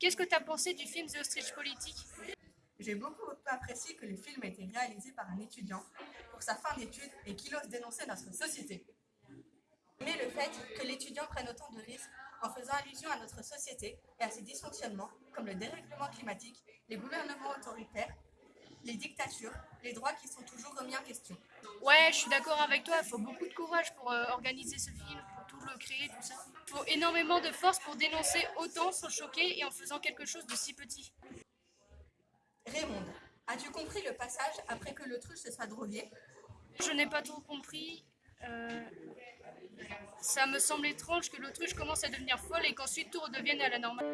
Qu'est-ce que tu as pensé du film The Ostrich Politique? J'ai beaucoup apprécié que le film ait été réalisé par un étudiant pour sa fin d'études et qu'il ose dénoncer notre société. Mais le fait que l'étudiant prenne autant de risques en faisant allusion à notre société et à ses dysfonctionnements, comme le dérèglement climatique, les gouvernements autoritaires, les dictatures, les droits qui sont toujours remis en question. Ouais, je suis d'accord avec toi, il faut beaucoup de courage pour euh, organiser ce film, pour tout le créer, tout ça. Il faut énormément de force pour dénoncer autant sans choquer et en faisant quelque chose de si petit. Raymond, as-tu compris le passage après que l'autruche se soit droguée Je n'ai pas trop compris. euh, Ça me semble étrange que l'autruche commence à devenir folle et qu'ensuite tout redevienne à la normale.